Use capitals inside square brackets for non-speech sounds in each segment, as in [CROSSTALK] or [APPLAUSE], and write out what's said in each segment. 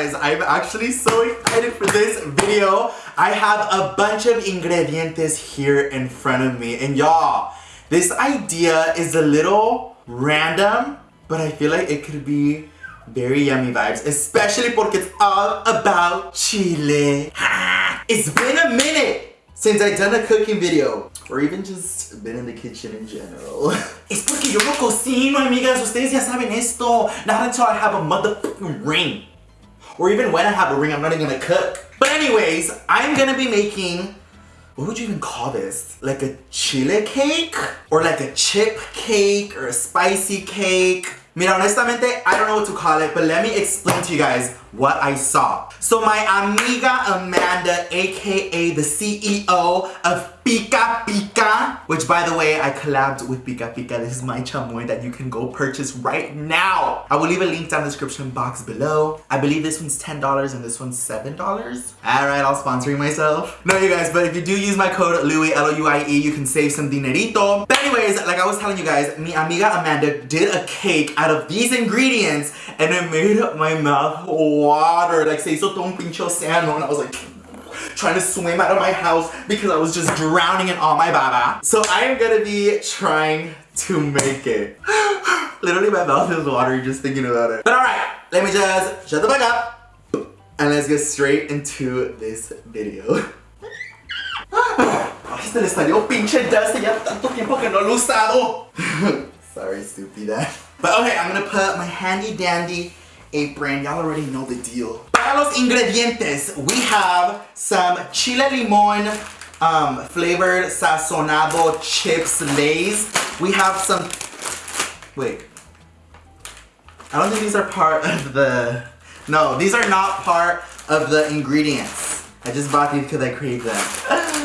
guys, I'm actually so excited for this video. I have a bunch of ingredientes here in front of me. And y'all, this idea is a little random, but I feel like it could be very yummy vibes, especially porque it's all about chile. [SIGHS] It's been a minute since I've done a cooking video, or even just been in the kitchen in general. [LAUGHS] Es porque yo no cocino, amigas. Ustedes ya saben esto. Not until I have a motherfucking ring. Or even when I have a ring, I'm not even gonna cook. But anyways, I'm gonna be making, what would you even call this? Like a chile cake? Or like a chip cake? Or a spicy cake? Mira, honestamente, I don't know what to call it, but let me explain to you guys what I saw. So my amiga Amanda, aka the CEO of Pica Pica, which by the way, I collabed with Pica Pica. This is my chamoy that you can go purchase right now. I will leave a link down the description box below. I believe this one's $10 and this one's $7. Alright, I'll sponsoring myself. No, you guys, but if you do use my code LOUIE, L-O-U-I-E, you can save some dinerito. But anyways, like I was telling you guys, mi amiga Amanda did a cake out of these ingredients and it made my mouth water. Like, se hizo todo un pinche océano and I was like, trying to swim out of my house because I was just drowning in all my baba. So I am gonna be trying to make it. [GASPS] Literally my mouth is watery just thinking about it. But alright, let me just shut the fuck up and let's get straight into this video. [SIGHS] [LAUGHS] Sorry, stupida. But okay, I'm gonna put my handy dandy apron. Y'all already know the deal. Para los ingredientes, we have some chile limon um, flavored sazonado chips Lay's. We have some, wait. I don't think these are part of the, no, these are not part of the ingredients. I just bought these because I crave them. [GASPS]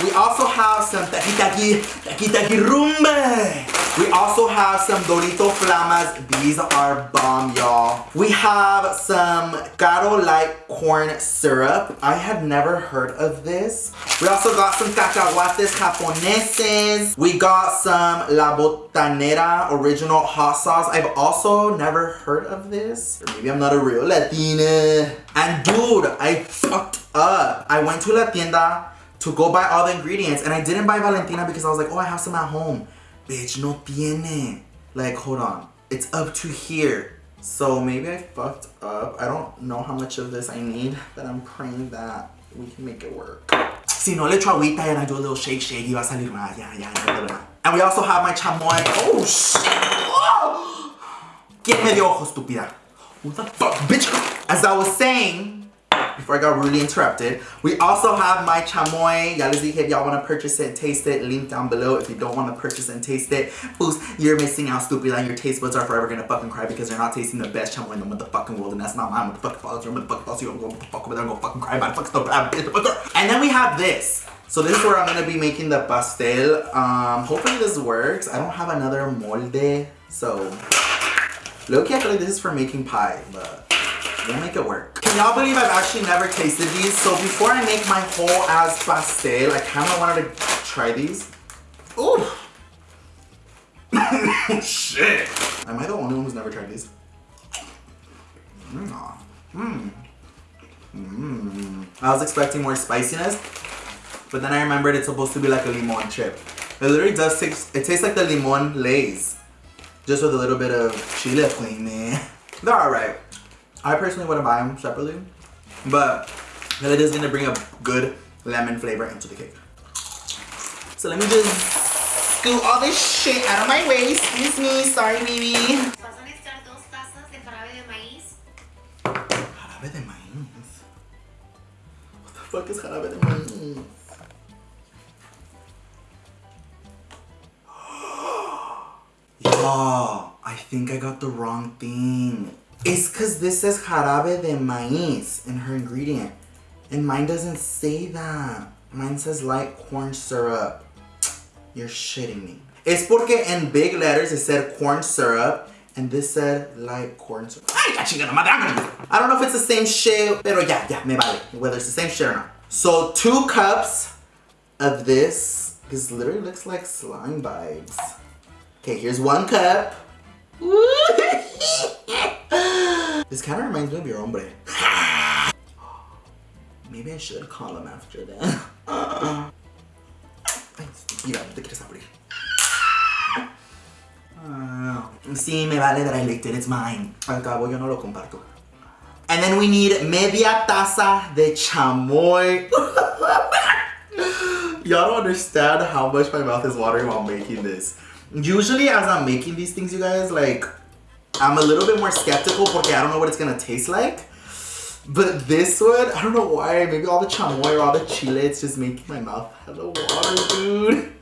We also have some taki taki rumbe. We also have some Dorito Flamas. These are bomb, y'all. We have some Karo Light Corn Syrup. I had never heard of this. We also got some cacahuates japoneses. We got some La Botanera Original Hot Sauce. I've also never heard of this. Or maybe I'm not a real Latina. And dude, I fucked up. I went to La Tienda to go buy all the ingredients and I didn't buy Valentina because I was like, oh, I have some at home. Bitch, no tiene. Like, hold on. It's up to here. So maybe I fucked up. I don't know how much of this I need, but I'm praying that we can make it work. Si no le echo agüita and I do a little shake shake, y va a salir más. Yeah, yeah, yeah, yeah. And we also have my chamoy. Oh, shit. [GASPS] Oh. ¿Quién me dio ojo, estúpida? What the fuck, bitch? As I was saying, before I got rudely interrupted. We also have my chamoy. Y'all dije if y'all want to purchase it and taste it, link down below. If you don't want to purchase and taste it, boost, you're missing out, stupid. And your taste buds are forever gonna fucking cry because they're not tasting the best chamoy in the motherfucking world. And that's not my motherfucking fault. Your motherfucking fault. So you're gonna fuck over there and go fucking cry about it. Fuck stuff. And then we have this. So this is where I'm gonna be making the pastel. Um, hopefully this works. I don't have another molde. So, low-key I feel like this is for making pie, but We'll make it work. Can y'all believe I've actually never tasted these? So before I make my whole ass pastel, I kind of wanted to try these. Ooh. [LAUGHS] Shit. Am I the only one who's never tried these? Mmm. Mmm. Mmm. I was expecting more spiciness, but then I remembered it's supposed to be like a limon chip. It literally does taste, it tastes like the limon lays. Just with a little bit of chile flame, [LAUGHS] They're alright. I personally wouldn't buy them separately, but it is gonna bring a good lemon flavor into the cake. So let me just scoot all this shit out of my way. Excuse me, sorry baby. Vas a necesitar dos tazas de jarabe de maíz. Jarabe de maíz. What the fuck is jarabe de maíz? [GASPS] Y'all, I think I got the wrong thing. It's because this says jarabe de maíz in her ingredient. And mine doesn't say that. Mine says light corn syrup. You're shitting me. It's porque in big letters it said corn syrup and this said light corn syrup. I don't know if it's the same shit, pero ya, ya, me vale. Whether it's the same shit or not. So two cups of this. This literally looks like slime vibes. Okay, here's one cup. This kind of reminds me of your hombre. [GASPS] Maybe I should call him after that. [LAUGHS] Mira, no te quieres abrir. Ah, sí, me vale that I it's mine. Al cabo yo no lo comparto. And then we need media taza de chamoy. [LAUGHS] Y'all don't understand how much my mouth is watering while making this. Usually as I'm making these things, you guys, like, I'm a little bit more skeptical because I don't know what it's gonna taste like. But this one, I don't know why, maybe all the chamoy or all the chile, it's just making my mouth hella water, dude.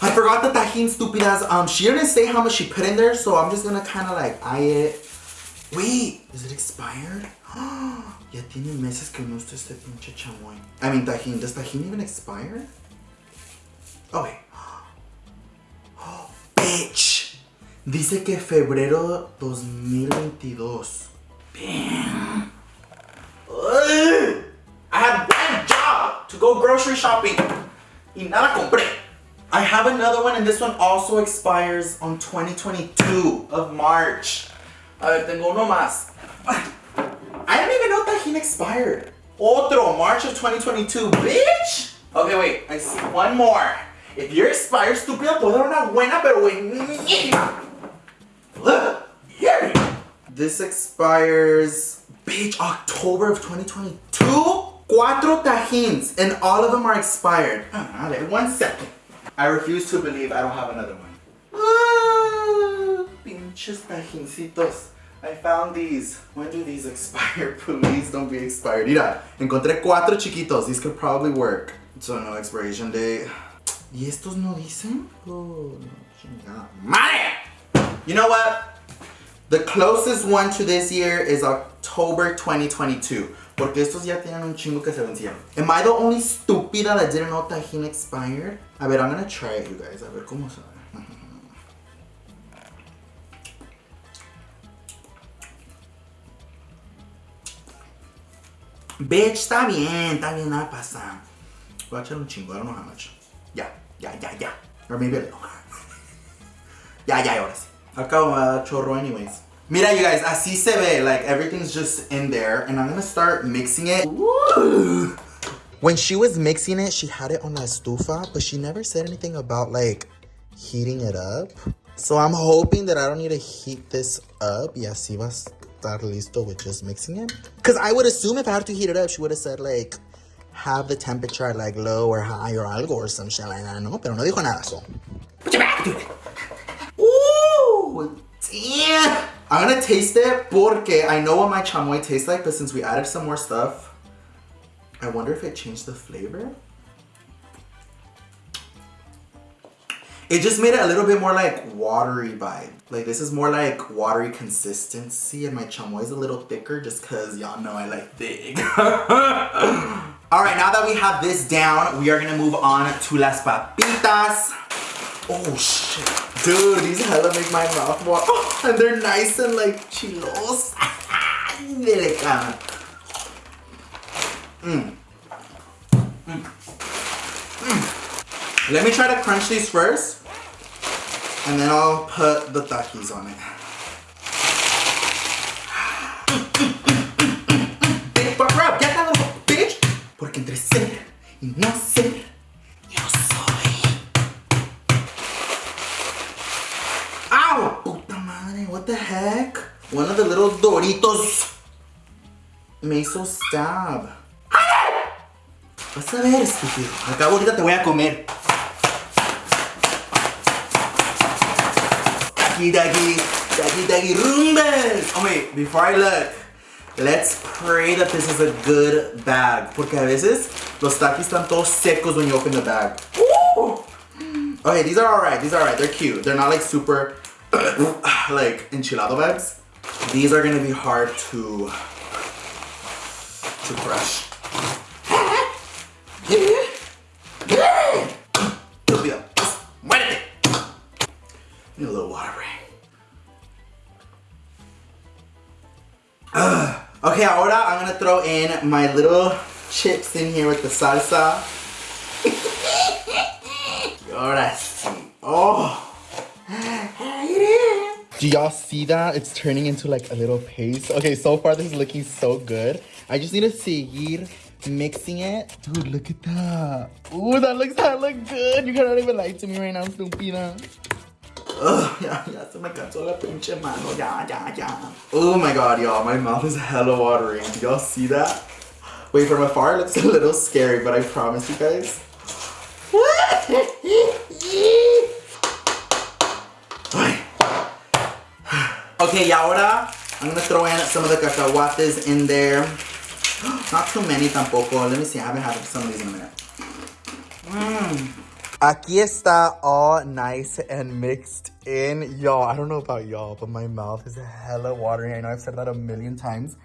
I forgot the tajin stupidas. Um, she didn't say how much she put in there, so I'm just gonna kind of like eye it. Wait, is it expired? [GASPS] ya tiene meses que no está este pinche chamoy. I mean, tajin. Does tajin even expire? Oh, wait. Oh, bitch. Dice que febrero 2022. Damn. I had one job to go grocery shopping. Y nada compré. I have another one and this one also expires on 2022 of March. A ver, tengo uno más. I didn't even know Tajin expired. Otro, March of 2022, bitch! Okay, wait, I see one more. If you're expired, estúpida, puedo dar una buena, pero buenísima. This expires, bitch, October of 2022? Cuatro tajins, and all of them are expired. Ah, one second. I refuse to believe I don't have another one. Ah, pinches tajincitos. I found these. When do these [LAUGHS] expire? Please don't be expired. Mira, encontré cuatro chiquitos. These could probably work. So no expiration date. ¿Y estos no dicen? Oh, chingada. Madre! You know what? The closest one to this year is October 2022. Porque estos ya tienen un chingo que se vencieron. Am I the only stupida that didn't know Tajin expired? A ver, I'm gonna try it, you guys. A ver cómo sabe. Bitch, está bien, está bien, nada pasa. Voy a echar un chingo, know how much. Ya, ya, ya, ya. Or maybe a little. [LAUGHS] ya, ya, ahora sí. A chorro anyways. Mira, you guys, así se ve. Like, everything's just in there. And I'm gonna start mixing it. When she was mixing it, she had it on la estufa, but she never said anything about, like, heating it up. So I'm hoping that I don't need to heat this up. Y así va a estar listo with just mixing it. Because I would assume if I had to heat it up, she would have said, like, have the temperature at, like, low or high or algo or some shit like that. No, pero no dijo nada, so. Put your back to damn. I'm gonna taste it porque I know what my chamoy tastes like, but since we added some more stuff, I wonder if it changed the flavor. It just made it a little bit more like watery vibe. Like this is more like watery consistency and my chamoy is a little thicker just cause y'all know I like big. [LAUGHS] All right, now that we have this down, we are gonna move on to las papitas. Oh shit. Dude, these hella make my mouth water. Oh, [LAUGHS] and they're nice and like chilos. [LAUGHS] Mm. Mm. Mm. Let me try to crunch these first. And then I'll put the takis on it. [SIGHS] Porque entre ser y no ser, One of the little Doritos me hizo stab. Vas a ver, estúpido. Acabo ahorita te voy a comer. Taki, taki taki rumbas. Oh wait, before I look, let's pray that this is a good bag. Porque a veces los takis están todos secos when you open the bag. Okay, these are alright. These are alright. They're cute. They're not like super [CLEARS THROAT] like enchilado bags. These are gonna be hard to to crush. Need a little water break. Okay, ahora I'm gonna throw in my little chips in here with the salsa. [LAUGHS] ahora sí. Oh. Do y'all see that? It's turning into like a little paste. Okay, so far this is looking so good. I just need to seguir mixing it. Dude, look at that. Ooh, that looks that look good. You cannot even lie to me right now, stupida. Ugh, ya, ya se me cansó la pinche mano. Ya, ya, ya. Oh my god, y'all. My mouth is hella watering. Do y'all see that? Wait, from afar it looks a little scary, but I promise you guys. [LAUGHS] okay, ahora I'm gonna throw in some of the cacahuates in there. [GASPS] Not too many tampoco. Let me see. I haven't had some of these in a minute. Mmm. Aquí está all nice and mixed in. Y'all, I don't know about y'all, but my mouth is hella watering. I know I've said that a million times,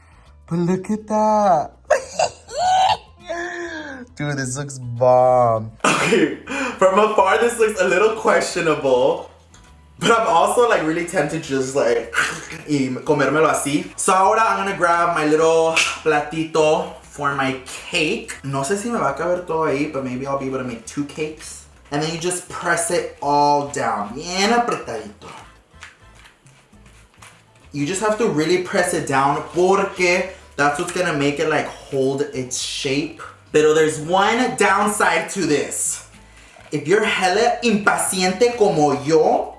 but look at that. [LAUGHS] Dude, this looks bomb. Okay, [LAUGHS] from afar, this looks a little questionable. But I'm also like really tempted to just like [CLEARS THROAT] y comérmelo así. So ahora I'm gonna grab my little platito for my cake. No sé si me va a caber todo ahí, but maybe I'll be able to make two cakes. And then you just press it all down. Bien apretadito. You just have to really press it down porque that's what's gonna make it like hold its shape. Pero there's one downside to this. If you're hella impaciente como yo,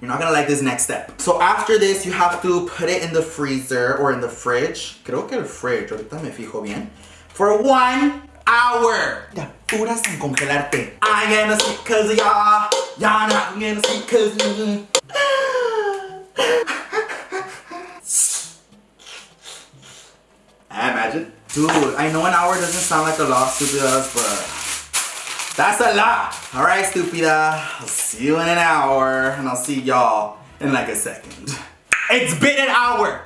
you're not gonna like this next step. So after this, you have to put it in the freezer or in the fridge. Creo que el fridge, ahorita me fijo bien. For one hour. Ya, puras sin congelarte. I'm gonna sleep cause [LAUGHS] y'all. Ah, y'all not gonna sleep cause me. Imagine. Dude, I know an hour doesn't sound like a lot, stupidas, but that's a lot. All right, stupida. I'll see you in an hour, and I'll see y'all in like a second. It's been an hour.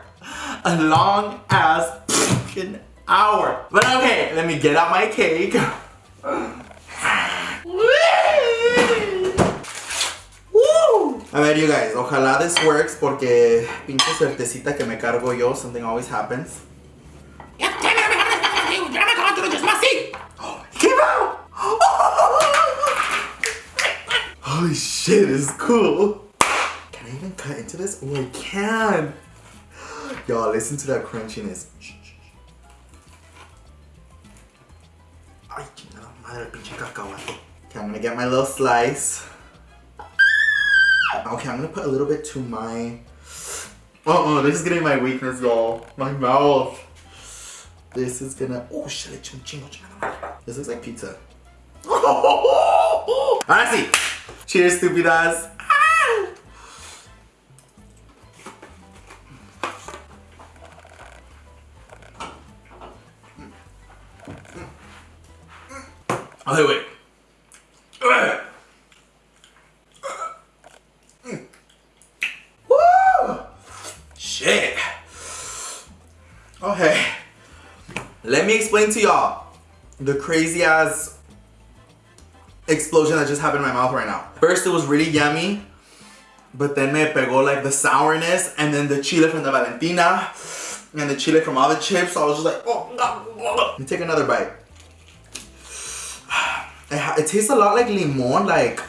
A long ass fucking hour. But okay, let me get out my cake. A ver, you guys, ojalá this works porque pinche suertecita que me cargo yo, something always happens. [GASPS] Holy shit, it's cool. Can I even cut into this? Oh, I can. Y'all, listen to that crunchiness. Okay, I'm gonna get my little slice. Okay, I'm gonna put a little bit to my... Uh-oh, this is getting my weakness, y'all. My mouth. This is gonna... Oh, shit. This looks like pizza. [LAUGHS] Ahora sí. Cheers, stupidas. Okay, ah. wait. Shit. Okay. Let me explain to y'all the crazy ass explosion that just happened in my mouth right now. First, it was really yummy, but then me pegó like the sourness and then the chile from the Valentina and the chile from all the chips. So I was just like, oh, Let me take another bite. It, it tastes a lot like limon, like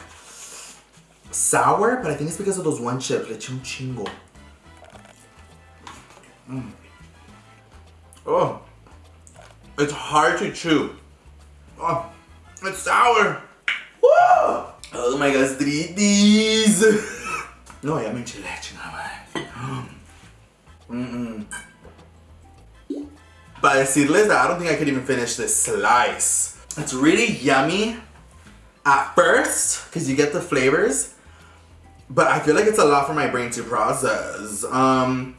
sour, but I think it's because of those one chips. Le un chingo. Mm. Oh, it's hard to chew. Oh, it's sour. [GASPS] Oh my gastritis. [LAUGHS] no, ya me enchilé, chingada [GASPS] Mm-mm. But decirles that I don't think I could even finish this slice. It's really yummy at first because you get the flavors. But I feel like it's a lot for my brain to process. Um,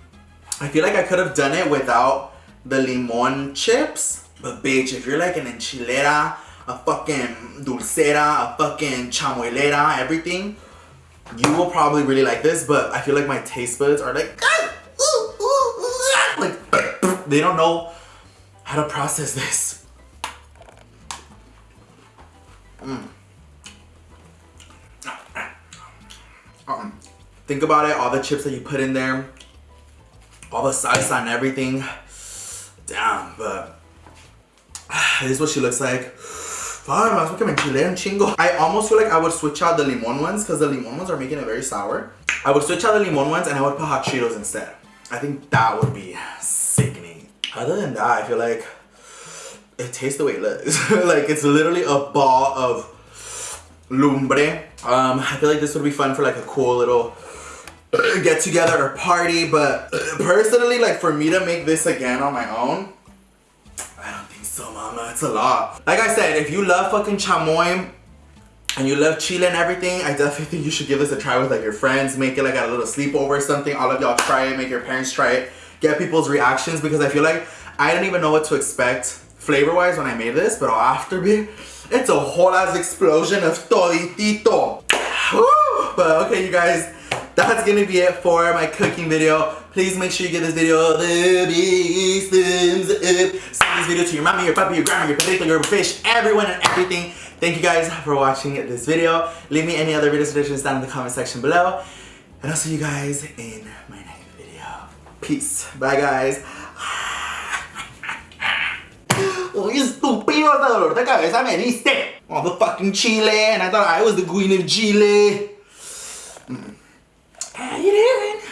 I feel like I could have done it without the limon chips. But bitch, if you're like an enchilera, a fucking dulcera, a fucking chamuelera, everything, you will probably really like this. But I feel like my taste buds are like, like [LAUGHS] they don't know how to process this. Mm. Um, think about it, all the chips that you put in there, all the salsa and everything. Damn, but [SIGHS] this is what she looks like. I almost feel like I would switch out the limon ones because the limon ones are making it very sour. I would switch out the limon ones and I would put hot Cheetos instead. I think that would be sickening. Other than that, I feel like it tastes the way it looks. [LAUGHS] like it's literally a ball of lumbre. Um, I feel like this would be fun for like a cool little [CLEARS THROAT] get together or party, but [CLEARS THROAT] personally, like for me to make this again on my own, so, mama. It's a lot. Like I said, if you love fucking chamoy and you love Chile and everything, I definitely think you should give this a try with like your friends. Make it like a little sleepover or something. All of y'all try it. Make your parents try it. Get people's reactions because I feel like I didn't even know what to expect flavor-wise when I made this, but after me, it's a whole ass explosion of toditito. Woo! But okay, you guys, that's gonna be it for my cooking video. Please make sure you give this video the biggest thumbs up. Send this video to your mommy, your puppy, your grandma, your potato, your fish, everyone and everything. Thank you guys for watching this video. Leave me any other video suggestions down in the comment section below. And I'll see you guys in my next video. Peace. Bye guys. Uy, estúpido, hasta dolor de cabeza me diste. Motherfucking Chile, and I thought I was the queen of Chile. Mm. How you doing?